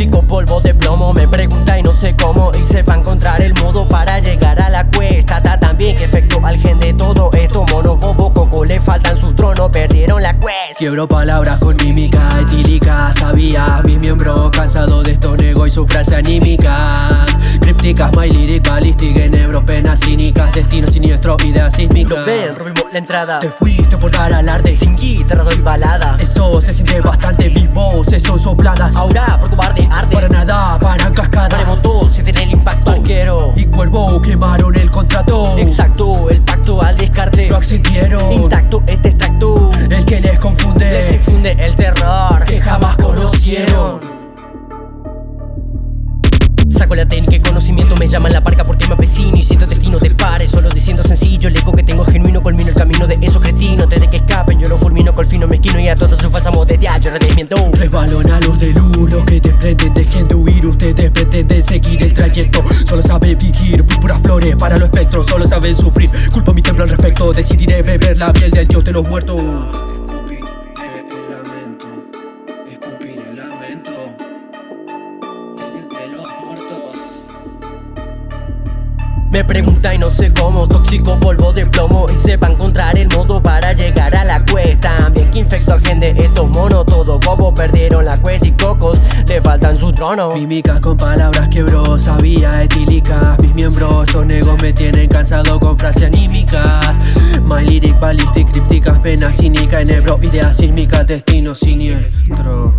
Tóxico polvo de plomo. Me pregunta y no sé cómo Y se va a encontrar el modo para llegar a la cuesta. Está tan bien que efecto al gen de todo esto. Mono, bobo, coco, le faltan su trono. Perdieron la quest. Quiebro palabras con mímica etílica. Sabía mis miembros cansado de estos nego y sus frases anímicas Crípticas, my lyric, ballistic, enebro, penas cínicas Destino siniestro, ideas sísmicas. Lo ven, robimos la entrada. Te fuiste por dar alarde Sin guitarra doy balada. Eso se siente bastante, mis voces son sopladas. Ahora por cobarde arde Para nada, para cascada se tiene el impacto. Arquero Y cuervo quemaron el contrato. Exacto, el pacto al descarte. Lo accedieron Saco la técnica y conocimiento, me llaman la parca porque me avecino y siento destino del pare. Solo diciendo sencillo, el eco que tengo genuino, culmino el camino de esos cretinos. Desde que escapen yo lo fulmino con fino mezquino y a todos sus falsas modetias yo redesmiento Resbalón a los de luz, los que te prenden dejen de huir Ustedes pretenden seguir el trayecto. Solo saben fingir, fui puras flores para los espectros Solo saben sufrir, culpo mi templo al respecto Decidiré beber la piel del dios de los muertos Me pregunta y no sé cómo, tóxico polvo de plomo. Y se va a encontrar el modo para llegar a la cuesta. También que infecto al gen de estos monos Todo bobo perdieron la cuesta y cocos le faltan su trono Mímicas con palabras quebró, sabía etílicas. Mis miembros, estos negos me tienen cansado con frases anímicas. My lyric, ballistic, crípticas, penas cínica, enebro, ideas sísmicas, destino siniestro